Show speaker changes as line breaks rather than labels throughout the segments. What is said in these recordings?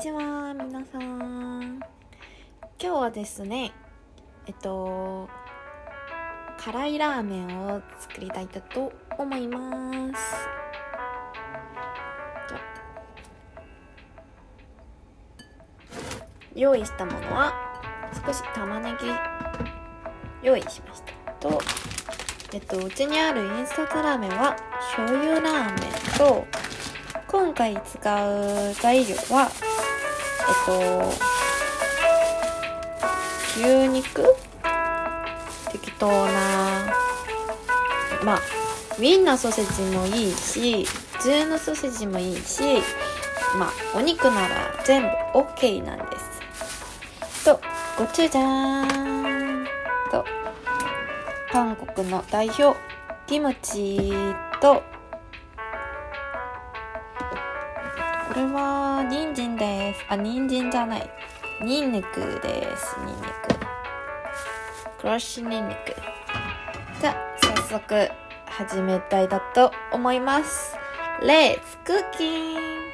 ちは皆さん。今日はですねえっと辛いラーメンを作りたいと思います。用意したものは少し玉ねぎ用意しましたと。えっとうちにあるインスタントラーメンは醤油ラーメンと今回使う材料はえっと牛肉？適当なまあウィンナーソーセージもいいし普通のソーセージもいいしまあお肉なら全部 OK なんです。とごちゅじゃーん。と韓国の代表キムチとれは人参です。あ人参じゃない。ニンニクです。ニンニク。クロッシュニンニク。じゃあ早速始めたいだと思います。レッ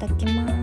だきます。